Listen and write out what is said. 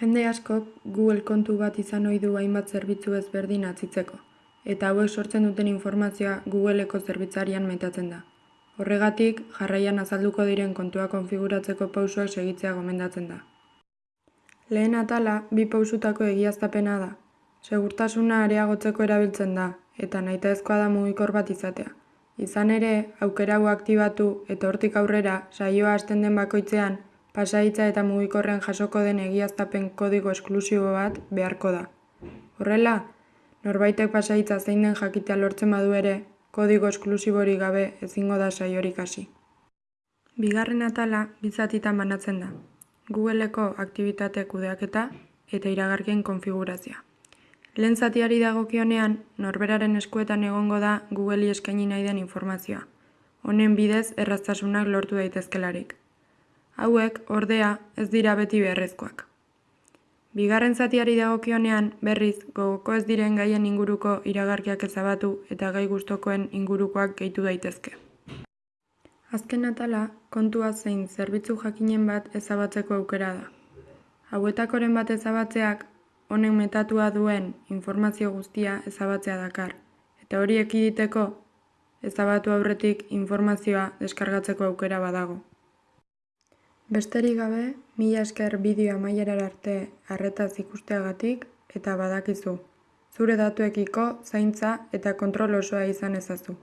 Jende askok Google kontu bat izan ohi du hainbat zerbitzu ezberdin atzitzeko, eta hauek sortzen duten informazioa Googleko zerbitzarian metatzen da. Horregatik, jarraian azalduko diren kontua konfiguratzeko pausoak segitzea gomendatzen da. Lehen atala, bi pausutako egiaztapena da. Segurtasuna areagotzeko erabiltzen da, eta nahitaezkoa da mugikor bat izatea. Izan ere, aukera aktibatu eta hortik aurrera saioa hasten den bakoitzean, pasahitza eta mugikorrean jasoko den egiaztapen kodigo esklusibo bat beharko da. Horrela, norbaitek pasahitza zein den jakitea lortzen badu ere, kodigo esklusiborik gabe ezingo da saiorik hasi. Bigarren atala bi zatitan banatzen da. Googleko aktibitate kudeaketa eta iragarkien konfigurazioa. Lehen zatiari dagokionean, norberaren eskuetan egongo da Googleri eskaini nahi den informazioa. Honen bidez erraztasunak lortu daitezkelarik. Hauek, ordea, ez dira beti beharrezkoak. Bigarren zatiari dagokionean, berriz, gogoko ez diren gaien inguruko iragarkiak ezabatu eta gai gustokoen ingurukoak gehitu daitezke. Azken atala, kontua zein zerbitzu jakinen bat ezabatzeko aukera da. Hauetakoren bat ezabatzeak, honek metatua duen informazio guztia ezabatzea dakar, eta hori ekiditeko, ezabatu aurretik informazioa deskargatzeko aukera badago. Besterik gabe, mila esker bideo amaierar arte arretaz ikusteagatik eta badakizu. Zure datuekiko zaintza eta kontrol osoa izan ezazu.